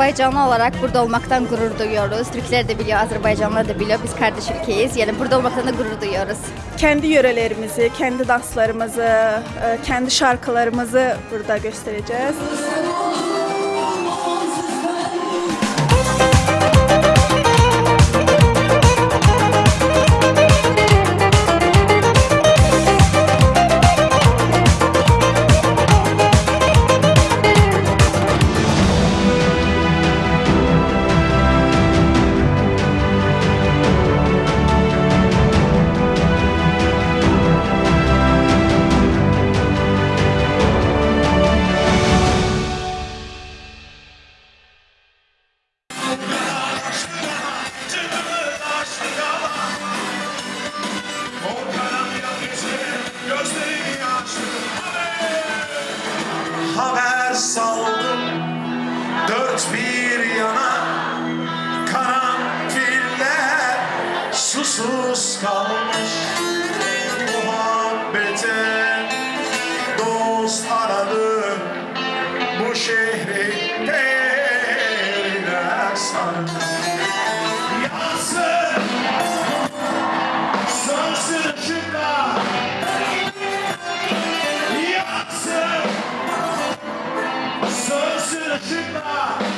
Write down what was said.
Azerbaycanlı olarak burada olmaktan gurur duyuyoruz. Türkler de biliyor, Azerbaycanlılar da biliyor. Biz kardeş ülkeyiz. Yani burada olmaktan da gurur duyuyoruz. Kendi yörelerimizi, kendi danslarımızı, e, kendi şarkılarımızı burada göstereceğiz. saldım dört bir yana karanfiller susuz kalmış muhabbete dost aradı bu şehri deriler sarmış. Sensitive